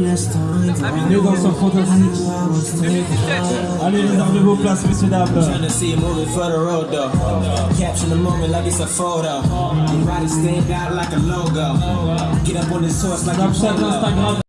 Bienvenue dans son fantastique. Allez, réservez vos places, messieurs, dames. Trying to see a movie for the road though. Capture the moment like it's a photo. Your body stand out like a logo. Get up on this horse like a photo. Instagram.